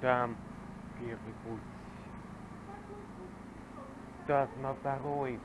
там первый путь. Так, на второй